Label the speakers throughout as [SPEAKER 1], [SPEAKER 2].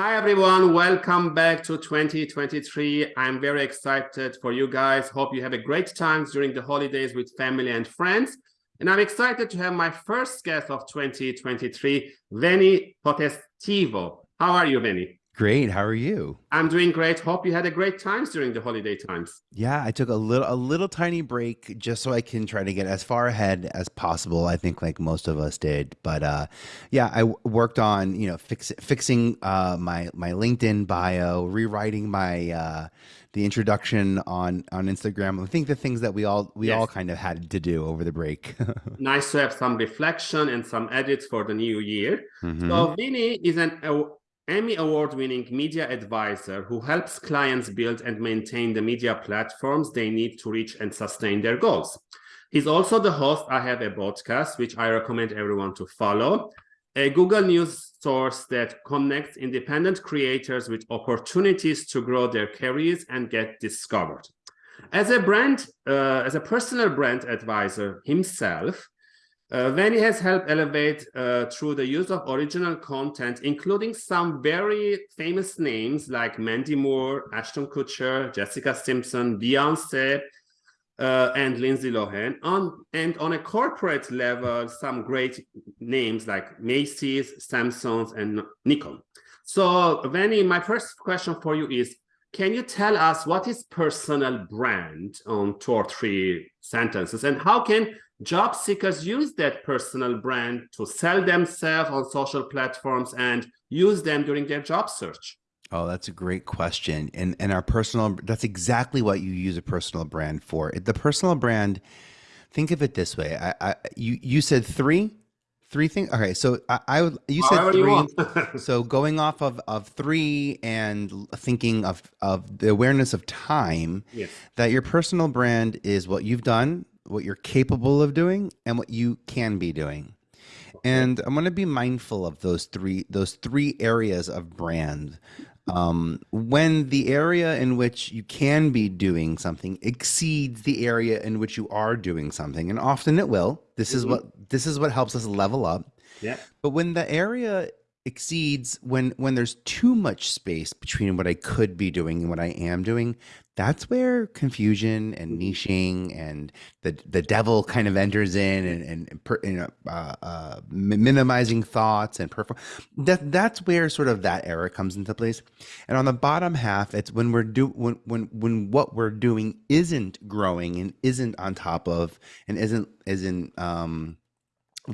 [SPEAKER 1] Hi, everyone. Welcome back to 2023. I'm very excited for you guys. Hope you have a great time during the holidays with family and friends. And I'm excited to have my first guest of 2023, Vinny Potestivo. How are you, Vinny?
[SPEAKER 2] Great. How are you?
[SPEAKER 1] I'm doing great. Hope you had a great times during the holiday times.
[SPEAKER 2] Yeah, I took a little a little tiny break just so I can try to get as far ahead as possible. I think like most of us did. But uh yeah, I worked on, you know, fix, fixing uh my my LinkedIn bio, rewriting my uh the introduction on on Instagram. I think the things that we all we yes. all kind of had to do over the break.
[SPEAKER 1] nice to have some reflection and some edits for the new year. Mm -hmm. So Vinny is an Emmy award-winning media advisor who helps clients build and maintain the media platforms they need to reach and sustain their goals. He's also the host I Have a Podcast, which I recommend everyone to follow, a Google News source that connects independent creators with opportunities to grow their careers and get discovered. As a brand, uh, as a personal brand advisor himself, uh, has helped elevate uh, through the use of original content, including some very famous names like Mandy Moore, Ashton Kutcher, Jessica Simpson, Beyonce, uh, and Lindsay Lohan. On, and on a corporate level, some great names like Macy's, Samsung, and Nikon. So, Vinny, my first question for you is, can you tell us what is personal brand on two or three sentences and how can job seekers use that personal brand to sell themselves on social platforms and use them during their job search?
[SPEAKER 2] Oh, that's a great question. And and our personal that's exactly what you use a personal brand for. The personal brand, think of it this way. I, I you you said three three things okay so i, I would you said three you so going off of of three and thinking of of the awareness of time yes. that your personal brand is what you've done what you're capable of doing and what you can be doing. And I'm going to be mindful of those three those three areas of brand. Um, when the area in which you can be doing something exceeds the area in which you are doing something, and often it will. This mm -hmm. is mm-hmm. what this is what helps us level up.
[SPEAKER 1] Yeah.
[SPEAKER 2] But when the area exceeds when when there's too much space between what I could be doing and what I am doing, that's where confusion and niching and the the devil kind of enters in and and per, you know uh, uh, minimizing thoughts and perform that that's where sort of that error comes into place. And on the bottom half, it's when we're do when when when what we're doing isn't growing and isn't on top of and isn't isn't um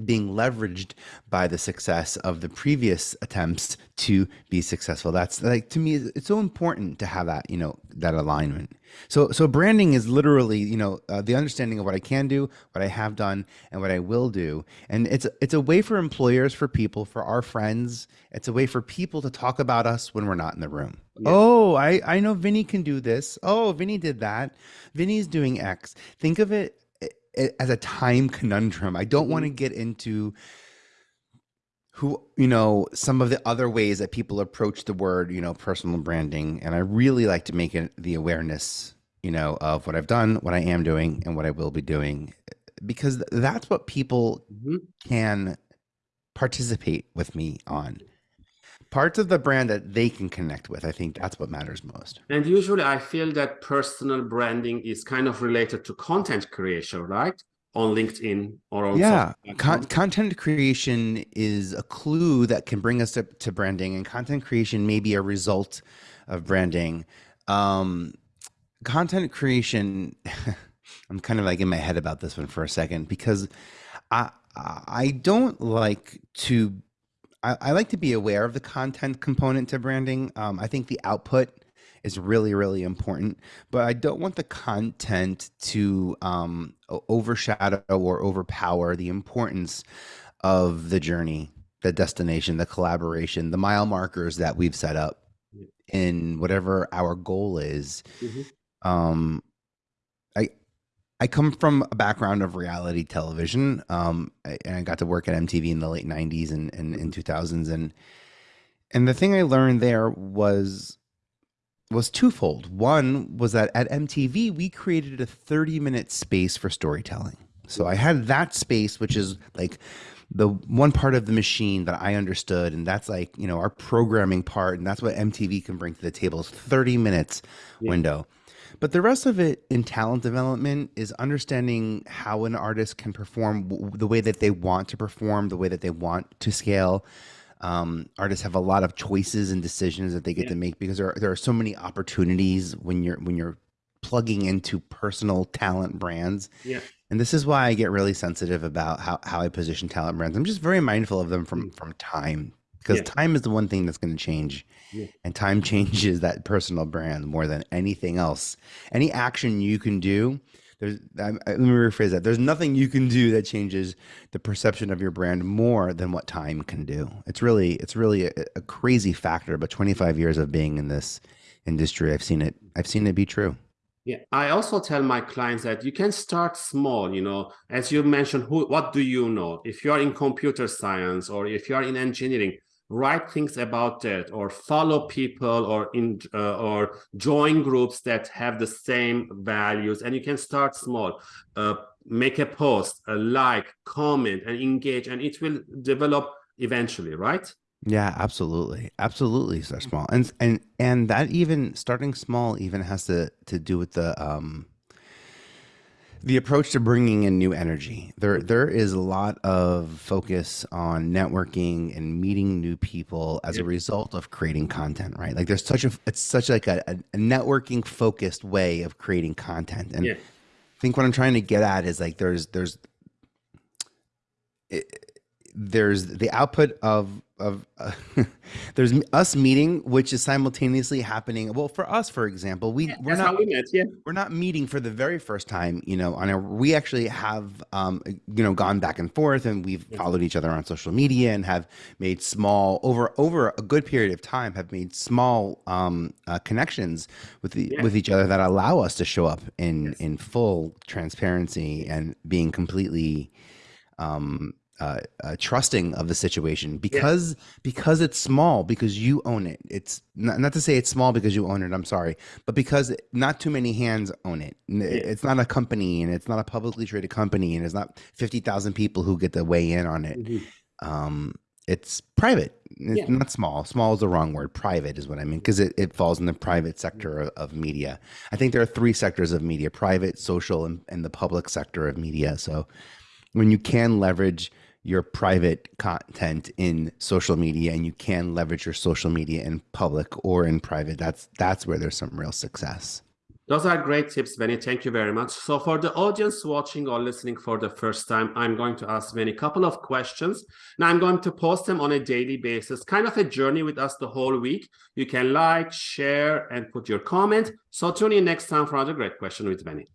[SPEAKER 2] being leveraged by the success of the previous attempts to be successful. That's like to me it's so important to have that you know that alignment. So so branding is literally you know uh, the understanding of what i can do what i have done and what i will do. And it's it's a way for employers for people for our friends it's a way for people to talk about us when we're not in the room. Yeah. oh i i know vinny can do this. Oh vinny did that. Vinny's doing x. Think of it as a time conundrum. I don't want to mm-hmm. get into who you know some of the other ways that people approach the word you know personal branding and i really like to make it the awareness you know of what i've done what i am doing and what i will be doing because that's what people mm -hmm. can participate with me on parts of the brand that they can connect with. I think that's what matters most.
[SPEAKER 1] And usually I feel that personal branding is kind of related to content creation, right? On LinkedIn or on
[SPEAKER 2] yeah, Con content creation is a clue that can bring us to, to branding, and content creation may be a result of branding. Um, content creation, I'm kind of like in my head about this one for a second because I I don't like to I, I, like to be aware of the content component to branding. Um, I think the output is really, really important, but I don't want the content to um, overshadow or overpower the importance of the journey, the destination, the collaboration, the mile markers that we've set up in whatever our goal is. Mm -hmm. Um, I come from a background of reality television, um, and I got to work at MTV in the late '90s and, and in 2000s, and and the thing I learned there was was twofold. One was that at MTV we created a 30 minute space for storytelling. So I had that space, which is like the one part of the machine that I understood, and that's like you know our programming part, and that's what MTV can bring to the table is 30 minutes yeah. window. But the rest of it in talent development is understanding how an artist can perform the way that they want to perform, the way that they want to scale. Um, artists have a lot of choices and decisions that they get yeah. to make because there are, there are so many opportunities when you're when you're plugging into personal talent brands.
[SPEAKER 1] Yeah.
[SPEAKER 2] And this is why I get really sensitive about how, how I position talent brands. I'm just very mindful of them from mm. from time because yeah. time is the one thing that's going to change yeah. and time changes that personal brand more than anything else any action you can do there's I, let me rephrase that there's nothing you can do that changes the perception of your brand more than what time can do it's really it's really a, a crazy factor but 25 years of being in this industry i've seen it i've seen it be true
[SPEAKER 1] yeah, I also tell my clients that you can start small, you know, as you mentioned, who, what do you know? If you are in computer science or if you are in engineering, write things about that or follow people or in uh, or join groups that have the same values. And you can start small uh, make a post a like comment and engage and it will develop eventually right?
[SPEAKER 2] Yeah absolutely. Absolutely start small. And and and that even starting small even has to to do with the um the approach to bringing in new energy. There, there is a lot of focus on networking and meeting new people as a result of creating content, right? Like there's such a, it's such like a, a networking focused way of creating content. And yeah. I think what I'm trying to get at is like, there's, there's, it, there's the output of of uh, there's us meeting which is simultaneously happening well for us for example we
[SPEAKER 1] yeah,
[SPEAKER 2] we're not
[SPEAKER 1] we met, yeah.
[SPEAKER 2] we're not meeting for the very first time you know on a we actually have um you know gone back and forth and we've yeah. followed each other on social media and have made small over over a good period of time have made small um uh, connections with the with each other that allow us to show up in yes. in full transparency and being completely um uh, uh, trusting of the situation because yeah. because it's small because you own it. It's not, not to say it's small because you own it i'm sorry but because not too many hands own it. Yeah. it's not a company and it's not a publicly traded company and it's not 50,000 people who get to weigh in on it. Mm-hmm. um, it's private. It's yeah. not small. Small is the wrong word. Private is what i mean because it, it falls in the private sector of, of, media. I think there are three sectors of media private social and, and the public sector of media. So when you can leverage your private content in social media and you can leverage your social media in public or in private that's that's where there's some real success.
[SPEAKER 1] Those are great tips Vinny. Thank you very much. So for the audience watching or listening for the first time i'm going to ask Vinny a couple of questions. Now i'm going to post them on a daily basis kind of a journey with us the whole week. You can like share and put your comment. So tune in next time for another great question with Vinny